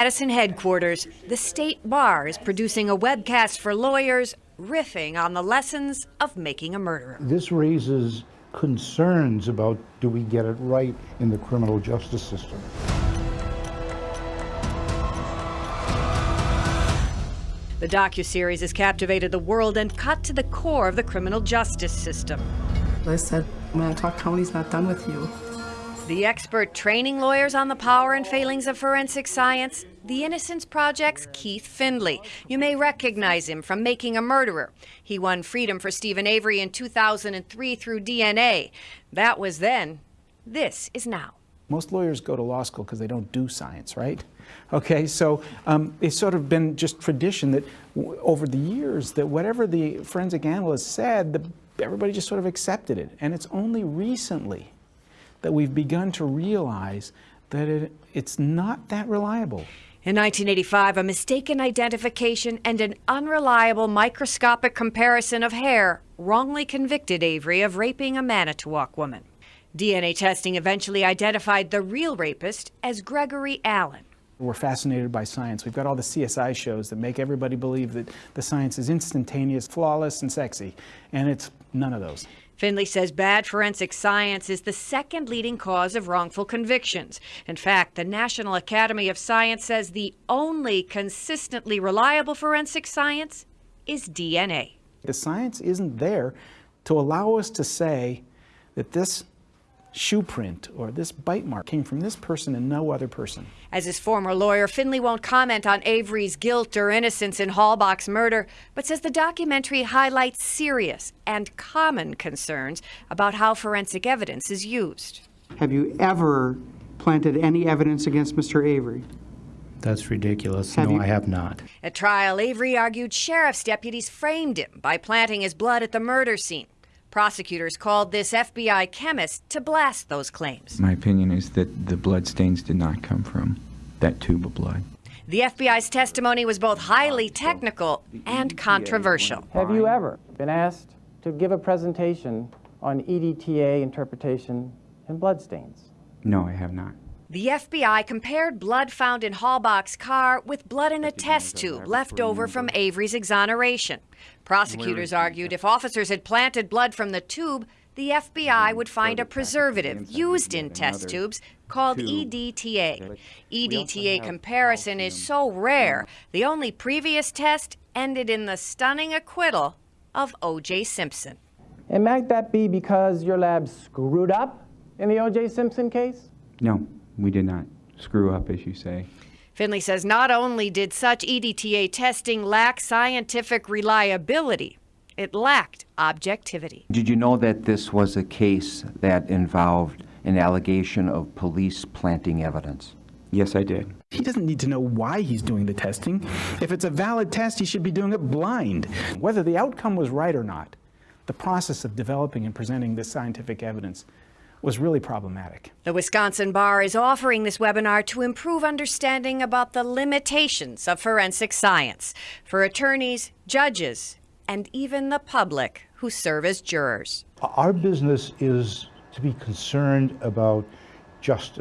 Madison headquarters, the state bar is producing a webcast for lawyers riffing on the lessons of making a murderer. This raises concerns about do we get it right in the criminal justice system. The docuseries has captivated the world and cut to the core of the criminal justice system. I said, Manitowoc County's not done with you. The expert training lawyers on the power and failings of forensic science, the Innocence Project's Keith Findley. You may recognize him from Making a Murderer. He won freedom for Steven Avery in 2003 through DNA. That was then. This is now. Most lawyers go to law school because they don't do science, right? Okay, so um, it's sort of been just tradition that over the years that whatever the forensic analyst said, the, everybody just sort of accepted it. And it's only recently that we've begun to realize that it, it's not that reliable. In 1985, a mistaken identification and an unreliable microscopic comparison of hair wrongly convicted Avery of raping a Manitowoc woman. DNA testing eventually identified the real rapist as Gregory Allen. We're fascinated by science. We've got all the CSI shows that make everybody believe that the science is instantaneous, flawless, and sexy. And it's none of those. Findley says bad forensic science is the second leading cause of wrongful convictions. In fact, the National Academy of Science says the only consistently reliable forensic science is DNA. The science isn't there to allow us to say that this shoe print or this bite mark came from this person and no other person. As his former lawyer, Findley won't comment on Avery's guilt or innocence in Halbach's murder, but says the documentary highlights serious and common concerns about how forensic evidence is used. Have you ever planted any evidence against Mr. Avery? That's ridiculous. Have no, you- I have not. At trial, Avery argued sheriff's deputies framed him by planting his blood at the murder scene. Prosecutors called this FBI chemist to blast those claims. My opinion is that the blood stains did not come from that tube of blood. The FBI's testimony was both highly technical and controversial. Have you ever been asked to give a presentation on EDTA interpretation and bloodstains? No, I have not. The FBI compared blood found in Halbach's car with blood in a test tube left over from Avery's exoneration. Prosecutors argued if officers had planted blood from the tube, the FBI would find a preservative used in test tubes called EDTA. EDTA comparison is so rare, the only previous test ended in the stunning acquittal of O.J. Simpson. And might that be because your lab screwed up in the O.J. Simpson case? No, we did not screw up, as you say. Findley says not only did such EDTA testing lack scientific reliability, it lacked objectivity. Did you know that this was a case that involved an allegation of police planting evidence? Yes, I did. He doesn't need to know why he's doing the testing. If it's a valid test, he should be doing it blind. Whether the outcome was right or not, the process of developing and presenting this scientific evidence was really problematic. The Wisconsin Bar is offering this webinar to improve understanding about the limitations of forensic science for attorneys, judges, and even the public who serve as jurors. Our business is to be concerned about justice.